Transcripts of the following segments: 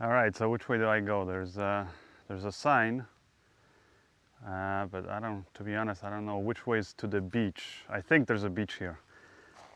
All right, so which way do I go? There's a, there's a sign, uh, but I don't, to be honest, I don't know which way is to the beach. I think there's a beach here.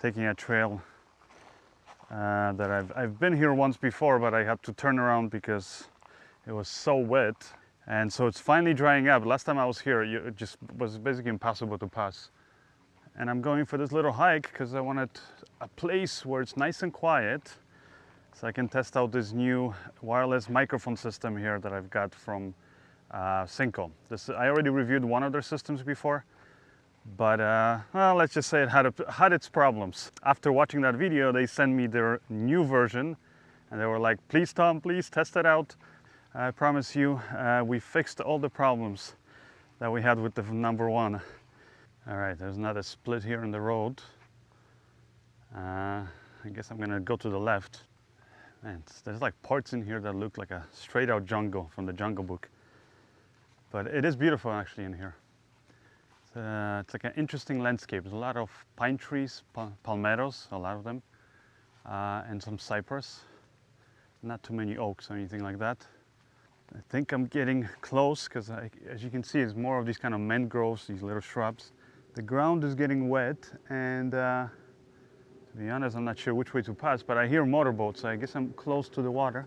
Taking a trail uh, that I've, I've been here once before, but I had to turn around because it was so wet. And so it's finally drying up. Last time I was here, it just was basically impossible to pass. And I'm going for this little hike because I wanted a place where it's nice and quiet so I can test out this new wireless microphone system here that I've got from uh, Synco. This, I already reviewed one of their systems before, but uh, well, let's just say it had, a, had its problems. After watching that video, they sent me their new version and they were like, please Tom, please test it out. I promise you, uh, we fixed all the problems that we had with the number one. All right, there's another split here in the road. Uh, I guess I'm gonna go to the left. Man, there's like parts in here that look like a straight out jungle from the Jungle Book. But it is beautiful actually in here. It's, uh, it's like an interesting landscape. There's a lot of pine trees, pal palmettos, a lot of them, uh, and some cypress. Not too many oaks or anything like that. I think I'm getting close because as you can see, it's more of these kind of mangroves, these little shrubs. The ground is getting wet and uh, to be honest, I'm not sure which way to pass, but I hear motorboats, so I guess I'm close to the water.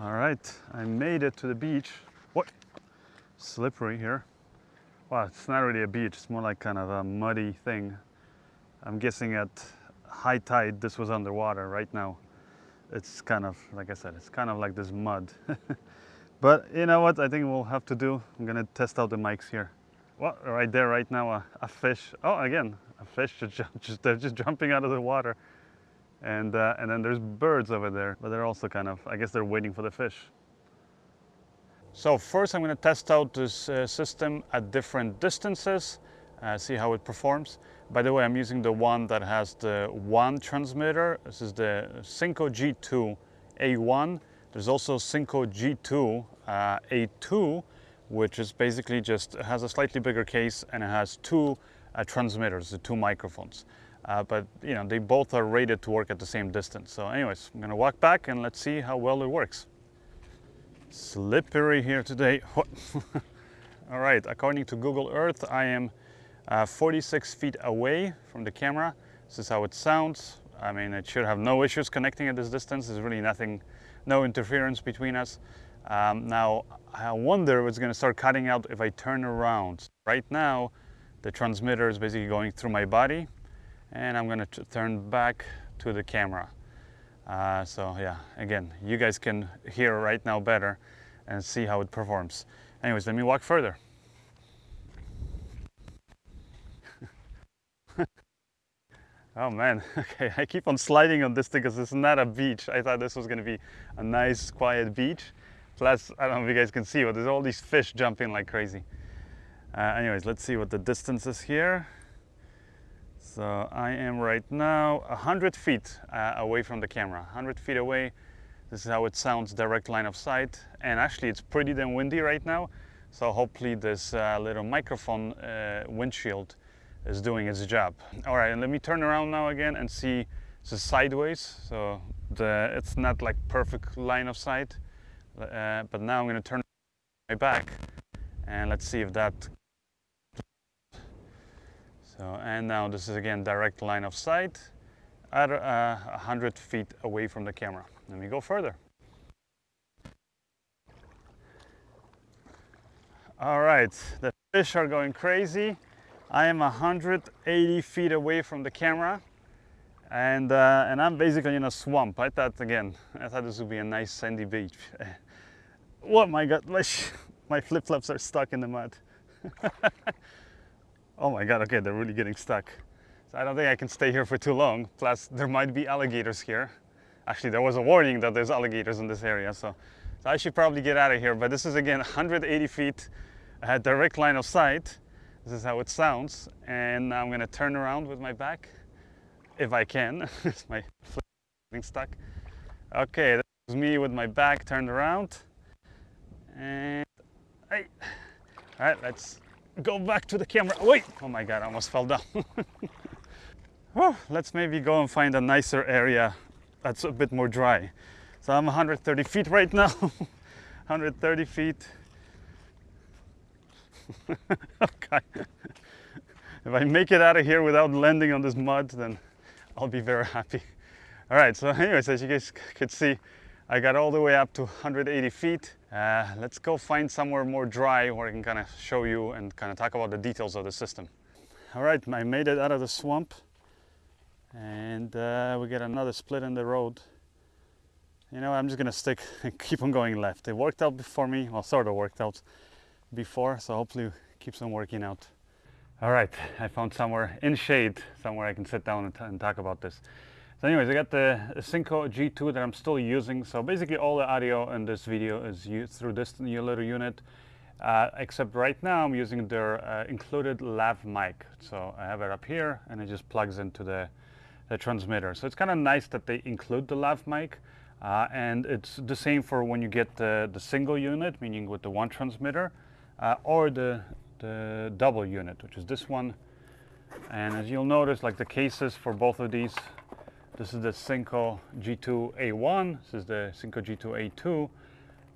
All right, I made it to the beach. What? Slippery here. Well, it's not really a beach, it's more like kind of a muddy thing. I'm guessing at high tide this was underwater right now it's kind of, like I said, it's kind of like this mud. but you know what I think we'll have to do? I'm gonna test out the mics here. Well, right there, right now, a, a fish. Oh, again, a fish just, they're just jumping out of the water. And, uh, and then there's birds over there, but they're also kind of, I guess they're waiting for the fish. So first I'm to test out this uh, system at different distances, uh, see how it performs. By the way, I'm using the one that has the one transmitter. This is the Synco G2 A1. There's also Synco G2 uh, A2, which is basically just has a slightly bigger case and it has two uh, transmitters, the two microphones. Uh, but you know, they both are rated to work at the same distance. So anyways, I'm gonna walk back and let's see how well it works. Slippery here today. All right, according to Google Earth, I am uh, 46 feet away from the camera. This is how it sounds. I mean, it should have no issues connecting at this distance. There's really nothing, no interference between us. Um, now, I wonder if it's gonna start cutting out if I turn around. Right now, the transmitter is basically going through my body and I'm gonna turn back to the camera. Uh, so yeah, again, you guys can hear right now better and see how it performs. Anyways, let me walk further. Oh man, okay, I keep on sliding on this thing because it's not a beach. I thought this was gonna be a nice, quiet beach. Plus, I don't know if you guys can see, but there's all these fish jumping like crazy. Uh, anyways, let's see what the distance is here. So I am right now 100 feet uh, away from the camera, 100 feet away. This is how it sounds direct line of sight. And actually it's pretty damn windy right now. So hopefully this uh, little microphone uh, windshield is doing its job. All right, and let me turn around now again and see the sideways. So the, it's not like perfect line of sight, uh, but now I'm gonna turn my back and let's see if that. So, and now this is again direct line of sight at uh, 100 feet away from the camera. Let me go further. All right, the fish are going crazy. I am 180 feet away from the camera and, uh, and I'm basically in a swamp. I thought, again, I thought this would be a nice sandy beach. oh my God, my, my flip-flops are stuck in the mud. oh my God, okay, they're really getting stuck. So I don't think I can stay here for too long. Plus, there might be alligators here. Actually, there was a warning that there's alligators in this area, so, so I should probably get out of here. But this is, again, 180 feet, a direct line of sight. This is how it sounds. And I'm gonna turn around with my back, if I can. it's my flip getting stuck. Okay, that was me with my back turned around. And Hey. All right, let's go back to the camera. Wait, oh my God, I almost fell down. well, let's maybe go and find a nicer area that's a bit more dry. So I'm 130 feet right now, 130 feet. okay. if I make it out of here without landing on this mud, then I'll be very happy. All right, so anyways, as you guys could see, I got all the way up to 180 feet. Uh, let's go find somewhere more dry where I can kind of show you and kind of talk about the details of the system. All right, I made it out of the swamp and uh, we get another split in the road. You know, I'm just gonna stick and keep on going left. It worked out for me, well, sort of worked out before, so hopefully keeps on working out. All right, I found somewhere in shade, somewhere I can sit down and, and talk about this. So anyways, I got the Synco G2 that I'm still using. So basically all the audio in this video is used through this new little unit. Uh, except right now I'm using their uh, included lav mic. So I have it up here and it just plugs into the, the transmitter. So it's kind of nice that they include the lav mic. Uh, and it's the same for when you get the, the single unit, meaning with the one transmitter, uh, or the, the double unit, which is this one. And as you'll notice, like the cases for both of these this is the Synco G2A1, this is the Synco G2A2.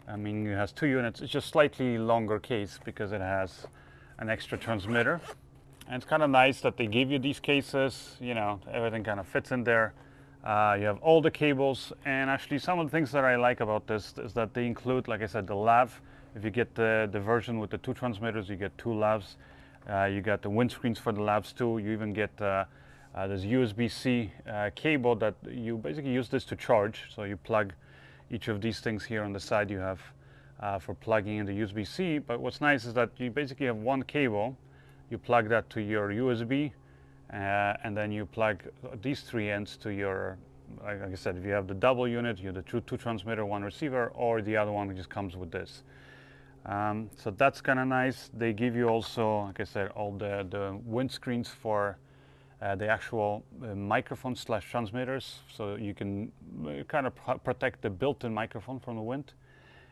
I mean, it has two units. It's just slightly longer case because it has an extra transmitter. And it's kind of nice that they give you these cases, you know, everything kind of fits in there. Uh, you have all the cables and actually some of the things that I like about this is that they include, like I said, the lav. If you get the, the version with the two transmitters, you get two lavs. Uh, you got the windscreens for the lavs too. You even get uh, uh, there's USB-C uh, cable that you basically use this to charge. So you plug each of these things here on the side you have uh, for plugging in the USB-C. But what's nice is that you basically have one cable. You plug that to your USB uh, and then you plug these three ends to your, like I said, if you have the double unit, you have the two, two transmitter, one receiver, or the other one just comes with this. Um, so that's kind of nice. They give you also, like I said, all the, the windscreens for uh, the actual uh, microphone slash transmitters. So you can uh, kind of protect the built-in microphone from the wind.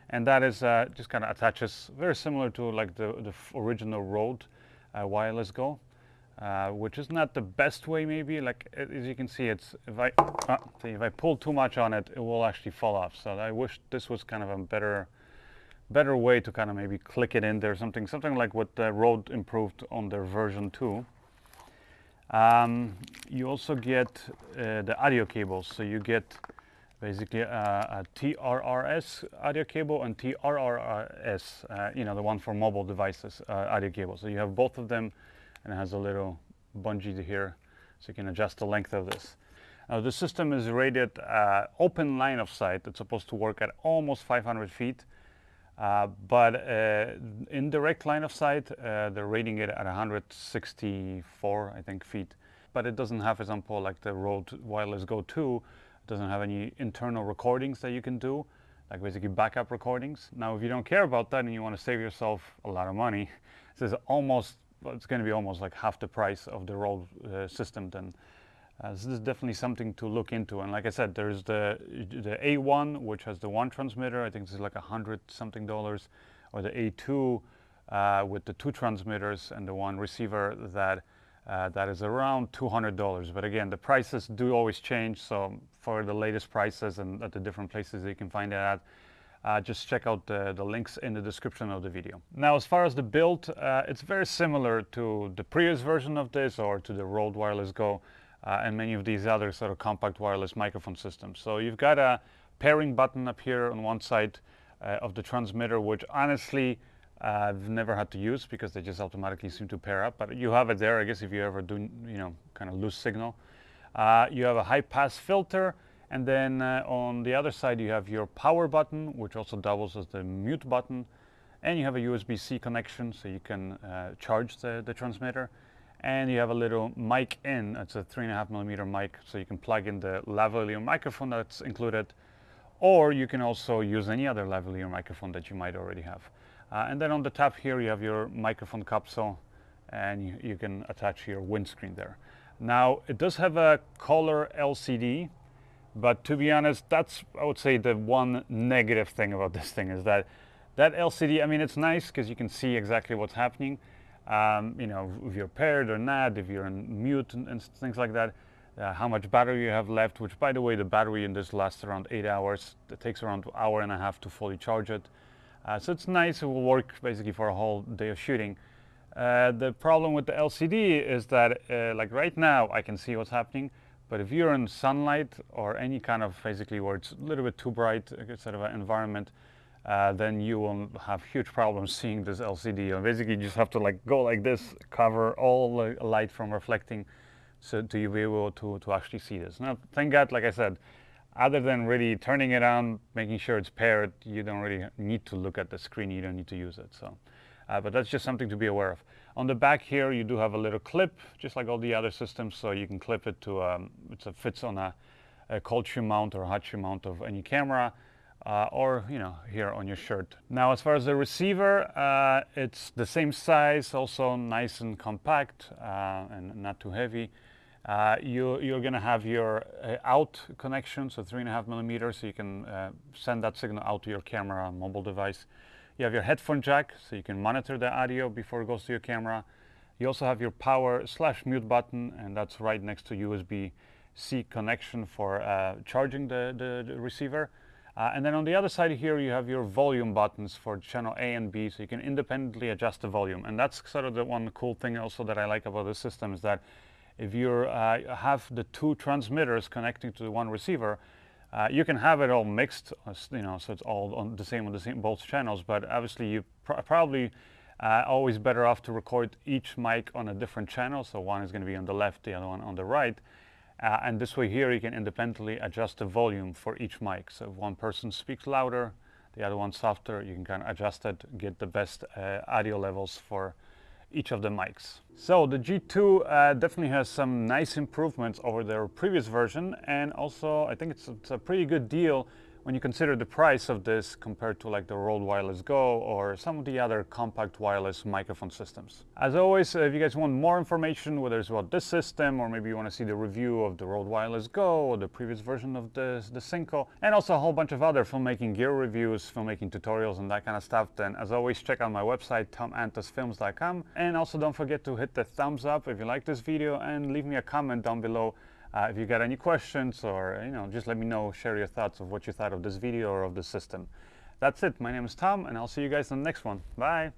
And that is uh, just kind of attaches very similar to like the, the original Rode uh, wireless go uh, which is not the best way maybe. Like as you can see it's if I if I pull too much on it it will actually fall off. So I wish this was kind of a better better way to kind of maybe click it in there something something like what uh, Rode improved on their version 2 um, you also get uh, the audio cables. So you get basically a, a TRRS audio cable and TRRS, uh, you know, the one for mobile devices uh, audio cable. So you have both of them and it has a little bungee here so you can adjust the length of this. Now the system is rated uh, open line of sight. It's supposed to work at almost 500 feet. Uh, but uh, in direct line of sight, uh, they're rating it at 164, I think, feet. But it doesn't have, for example, like the Rode Wireless Go 2, it doesn't have any internal recordings that you can do, like basically backup recordings. Now, if you don't care about that and you want to save yourself a lot of money, this is almost, well, it's going to be almost like half the price of the Rode uh, system then uh, this is definitely something to look into. And like I said, there's the the A1, which has the one transmitter. I think this is like a hundred something dollars, or the A2 uh, with the two transmitters and the one receiver that uh, that is around $200. But again, the prices do always change. So for the latest prices and at the different places you can find it at, uh, just check out the, the, links in the description of the video. Now, as far as the build, uh, it's very similar to the previous version of this or to the Rode Wireless Go uh, and many of these other sort of compact wireless microphone systems. So you've got a pairing button up here on one side uh, of the transmitter, which honestly uh, I've never had to use because they just automatically seem to pair up. But you have it there, I guess, if you ever do, you know, kind of lose signal. Uh, you have a high pass filter, and then uh, on the other side you have your power button, which also doubles as the mute button, and you have a USB-C connection, so you can uh, charge the, the transmitter and you have a little mic in. It's a three and a half millimeter mic, so you can plug in the lavalier microphone that's included, or you can also use any other lavalier microphone that you might already have. Uh, and then on the top here, you have your microphone capsule, and you, you can attach your windscreen there. Now, it does have a color LCD, but to be honest, that's, I would say, the one negative thing about this thing is that That LCD, I mean, it's nice because you can see exactly what's happening. Um, you know, if you're paired or not, if you're in mute and, and things like that. Uh, how much battery you have left, which by the way, the battery in this lasts around eight hours. It takes around an hour and a half to fully charge it. Uh, so it's nice, it will work basically for a whole day of shooting. Uh, the problem with the LCD is that uh, like right now I can see what's happening, but if you're in sunlight or any kind of basically where it's a little bit too bright uh, sort of environment, uh, then you will have huge problems seeing this LCD. And basically you just have to like go like this, cover all the light from reflecting so to you be able to, to actually see this. Now, thank God, like I said, other than really turning it on, making sure it's paired, you don't really need to look at the screen, you don't need to use it. So, uh, but that's just something to be aware of. On the back here, you do have a little clip, just like all the other systems, so you can clip it to, um, it fits on a, a cold shoe mount or hot shoe mount of any camera. Uh, or you know here on your shirt. Now as far as the receiver, uh, it's the same size, also nice and compact uh, and not too heavy. Uh, you, you're going to have your uh, out connection, so three and a half millimeters, so you can uh, send that signal out to your camera mobile device. You have your headphone jack, so you can monitor the audio before it goes to your camera. You also have your power slash mute button, and that's right next to USB-C connection for charging the, the, the receiver. Uh, and then on the other side here, you have your volume buttons for channel A and B, so you can independently adjust the volume. And that's sort of the one cool thing also that I like about the system is that if you uh, have the two transmitters connecting to the one receiver, uh, you can have it all mixed, uh, you know, so it's all on the same on the same both channels. But obviously, you pr probably uh, always better off to record each mic on a different channel. So one is going to be on the left, the other one on the right. Uh, and this way here, you can independently adjust the volume for each mic. So if one person speaks louder, the other one softer, you can kind of adjust it, get the best uh, audio levels for each of the mics. So the G2 uh, definitely has some nice improvements over their previous version and also I think it's, it's a pretty good deal when you consider the price of this compared to like the Rode Wireless Go or some of the other compact wireless microphone systems. As always, if you guys want more information, whether it's about this system or maybe you want to see the review of the Rode Wireless Go or the previous version of the, the Synco, and also a whole bunch of other filmmaking gear reviews, filmmaking tutorials and that kind of stuff, then as always, check out my website, tomantosfilms.com. And also don't forget to hit the thumbs up if you like this video and leave me a comment down below uh, if you got any questions or, you know, just let me know, share your thoughts of what you thought of this video or of the system. That's it. My name is Tom, and I'll see you guys in the next one. Bye.